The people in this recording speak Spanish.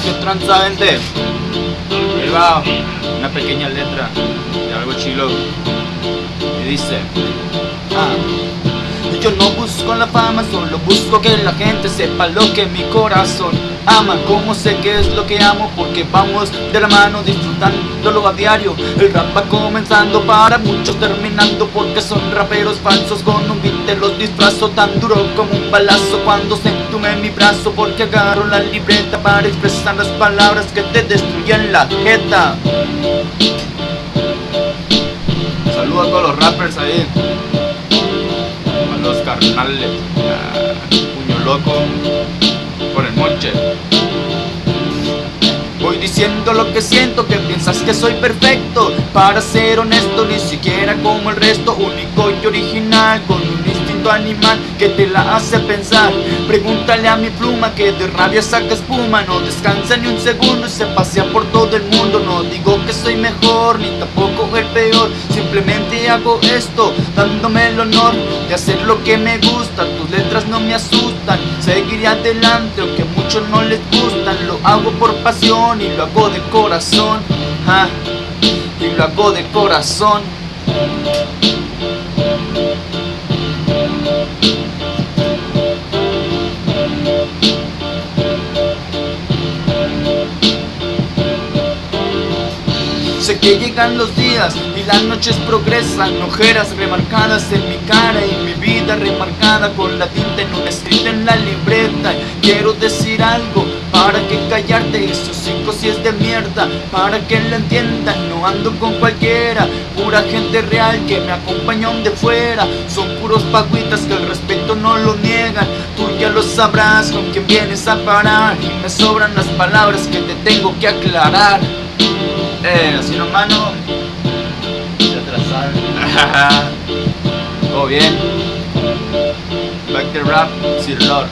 Qué tranza gente. Ahí una pequeña letra de algo chilo. Y dice, ah. Yo no busco la fama, solo busco que la gente sepa lo que mi corazón ama. Como sé que es lo que amo, porque vamos de la mano disfrutándolo a diario. El rap va comenzando para muchos terminando porque son raperos falsos. Con un beat te los disfrazo tan duro como un balazo. Cuando se entume mi brazo porque agarro la libreta Para expresar las palabras que te destruyen la jeta. Saludos a todos los rappers ahí carnales. puño loco por el monche. Voy diciendo lo que siento, que piensas que soy perfecto Para ser honesto, ni siquiera como el resto Único y original, con un instinto animal Que te la hace pensar Pregúntale a mi pluma que de rabia saca espuma No descansa ni un segundo y se pasea por todo el mundo No digo que soy mejor, ni tampoco el peor hago esto, dándome el honor De hacer lo que me gusta, tus letras no me asustan Seguiré adelante, aunque a muchos no les gustan. Lo hago por pasión y lo hago de corazón. Y lo hago de corazón Sé que llegan los días y las noches progresan Ojeras remarcadas en mi cara y mi vida remarcada Con la tinta en un escrito en la libreta. Quiero decir algo para que callarte esos cinco si es de mierda Para que lo entiendan, no ando con cualquiera Pura gente real que me acompaña de fuera. Son puros pagüitas que el respeto no lo niegan Tú ya lo sabrás con quién vienes a parar Y me sobran las palabras que te tengo que aclarar Todo bien. Back the rap, Sir Lord